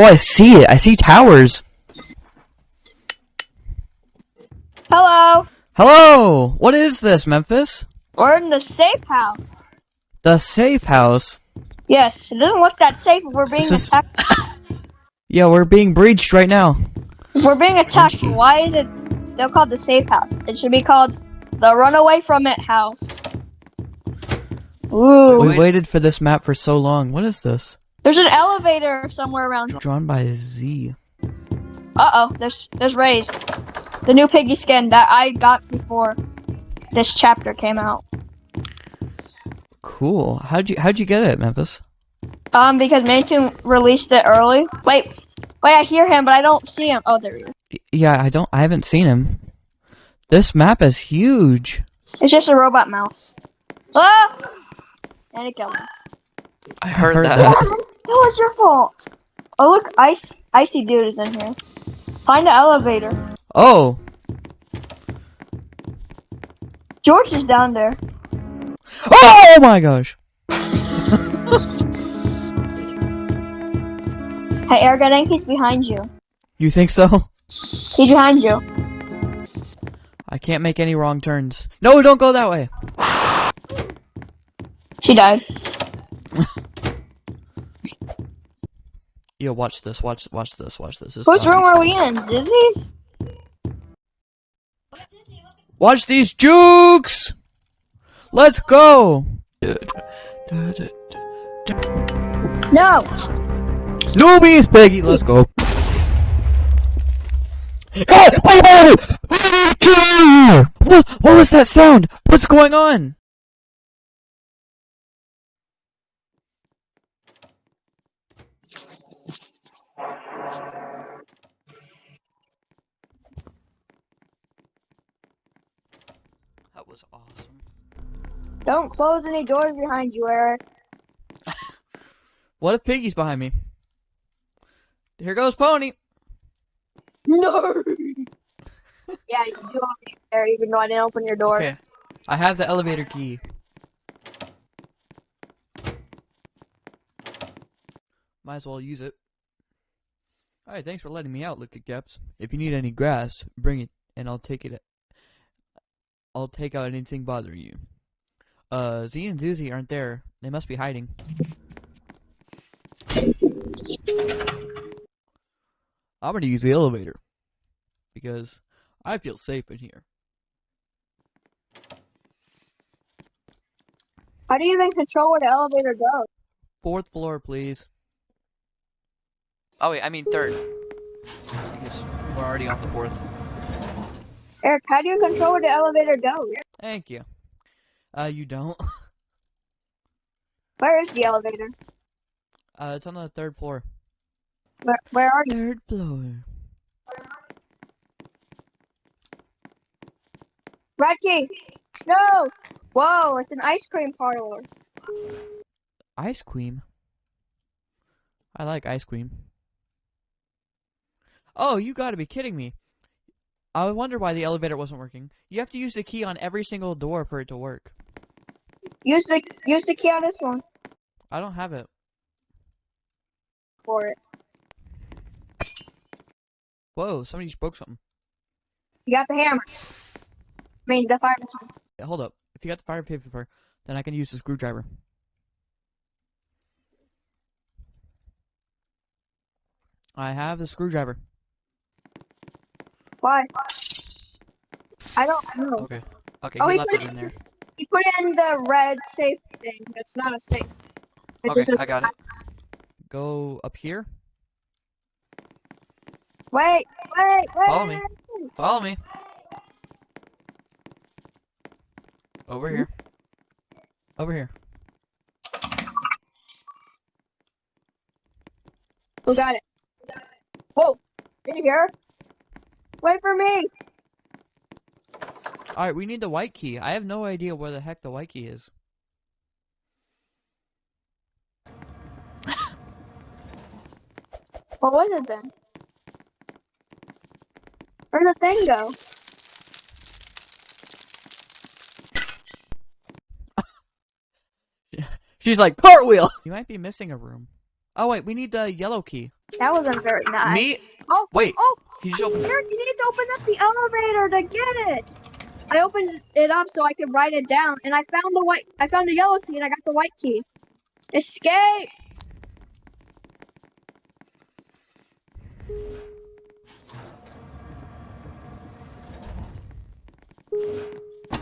Oh, I see it. I see towers. Hello. Hello. What is this, Memphis? We're in the safe house. The safe house. Yes, it doesn't look that safe we're being This is- attacked. Yeah, we're being breached right now. If we're being attacked, why is it still called the safe house? It should be called the runaway from it house. Ooh. We waited for this map for so long. What is this? There's an elevator somewhere around. Drawn by Z. Uh oh, there's there's Rays. The new piggy skin that I got before this chapter came out. Cool. How'd you How'd you get it, Memphis? Um, because MiniToon released it early. Wait, wait, I hear him, but I don't see him. Oh, there he is. Yeah, I don't. I haven't seen him. This map is huge. It's just a robot mouse. Ah! And it killed me. I heard, heard that. that. That was your fault. Oh look, ice, icy dude is in here. Find the elevator. Oh, George is down there. oh my gosh. Hey, Eric, I think he's behind you. You think so? He's behind you. I can't make any wrong turns. No, don't go that way. She died. Yo, watch this. Watch. Watch this. Watch this. This Which room are we in? Zizzy's? Watch these jukes. Let's go. No. Newbies, Piggy. Let's go. Hey, wait minute! What, what was that sound? What's going on? That was awesome. Don't close any doors behind you, Eric. What if Piggy's behind me? Here goes Pony. No. yeah, you do open there, even though I didn't open your door. Okay. I have the elevator key. Might as well use it. Alright, thanks for letting me out, Liquid Caps. If you need any grass, bring it, and I'll take it. I'll take out anything bothering you. Uh, Z and Zuzi aren't there. They must be hiding. I'm gonna use the elevator. Because I feel safe in here. How do you even control where the elevator goes? Fourth floor, please. Oh wait, I mean third. Because we're already on the fourth. Eric, how do you control where the elevator goes? Thank you. Uh, you don't. Where is the elevator? Uh, it's on the third floor. Where, where are you? Third floor. Red key! No! Whoa, it's an ice cream parlor. Ice cream. I like ice cream. Oh, you gotta be kidding me. I wonder why the elevator wasn't working. You have to use the key on every single door for it to work. Use the use the key on this one I don't have it. for it. Whoa, somebody just broke something. You got the hammer. I mean, the fire machine. Yeah, hold up. If you got the fire paper, then I can use the screwdriver. I have the screwdriver. Why? I don't know. Okay. Okay, Oh, he left it in there. He put in the red safe thing. It's not a safe. It's Okay, I got it. Go up here. Wait, wait, wait. Follow me. Follow me. Over here. Over here. Who got it? Whoa! You hear? Wait for me. Alright, we need the white key. I have no idea where the heck the white key is. What was it then? Where'd the thing go? She's like, cartwheel! You might be missing a room. Oh wait, we need the yellow key. That wasn't very nice. Me? Oh, Wait. oh, He just opened. Eric, you need to open up the elevator to get it. I opened it up so I could write it down, and I found the white. I found the yellow key, and I got the white key. Escape!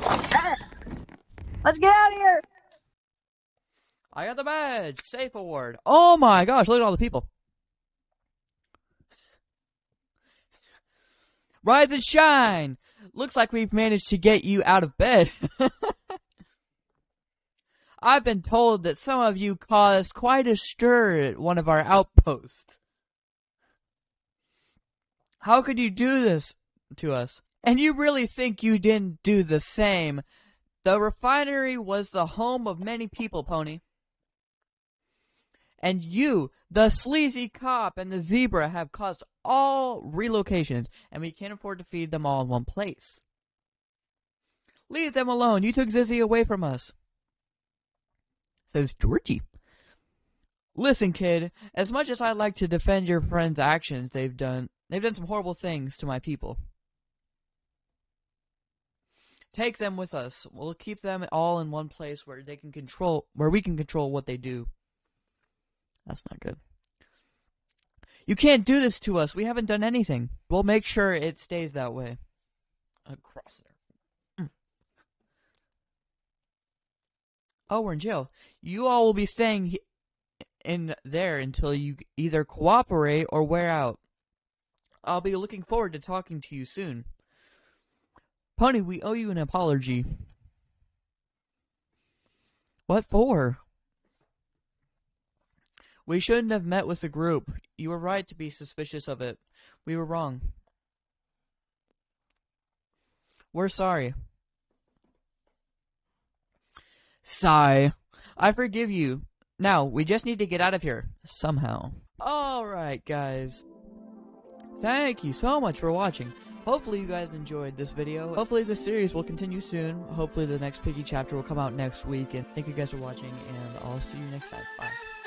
Ah. Let's get out of here. I got the badge. Safe award. Oh my gosh! Look at all the people. Rise and shine. Looks like we've managed to get you out of bed. I've been told that some of you caused quite a stir at one of our outposts. How could you do this to us? And you really think you didn't do the same? The refinery was the home of many people, Pony. And you, the sleazy cop and the zebra, have caused all relocations, and we can't afford to feed them all in one place. Leave them alone. You took Zizzy away from us. Says Georgie. Listen, kid, as much as I'd like to defend your friend's actions, they've done they've done some horrible things to my people. Take them with us. We'll keep them all in one place where they can control where we can control what they do. That's not good. You can't do this to us. We haven't done anything. We'll make sure it stays that way. Across there. Oh, we're in jail. You all will be staying in there until you either cooperate or wear out. I'll be looking forward to talking to you soon. Pony, we owe you an apology. What for? We shouldn't have met with the group. You were right to be suspicious of it. We were wrong. We're sorry. Sigh. I forgive you. Now, we just need to get out of here. Somehow. Alright, guys. Thank you so much for watching. Hopefully you guys enjoyed this video. Hopefully this series will continue soon. Hopefully the next Piggy chapter will come out next week. And thank you guys for watching, and I'll see you next time. Bye.